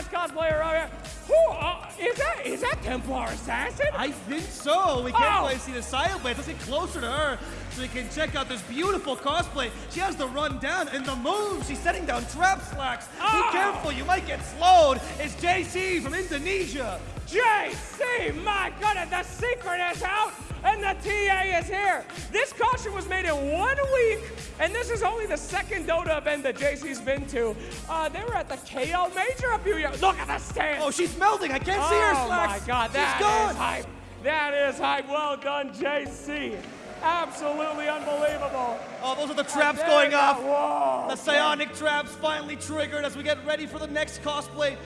last cosplayer here. Who, uh, is that, is that Templar Assassin? I think so. We can't Oh. quite see the side blades. Let's get closer to her so we can check out this beautiful cosplay. She has the run down and the move. She's setting down trap slacks. Oh. Be careful, you might get slowed. It's JC from Indonesia. JC, my goodness, the secret is out and the TA is here. This costume was made in one week, and this is only the second Dota event that JC's been to. Uh, they were at the KL Major a few years. Look at the stand. Oh, she's melting. I can't see her Oh my God, that she's gone. is hype. That is hype. Well done, JC. Absolutely unbelievable. Oh, those are the traps going off. Whoa. The psionic traps finally triggered as we get ready for the next cosplay.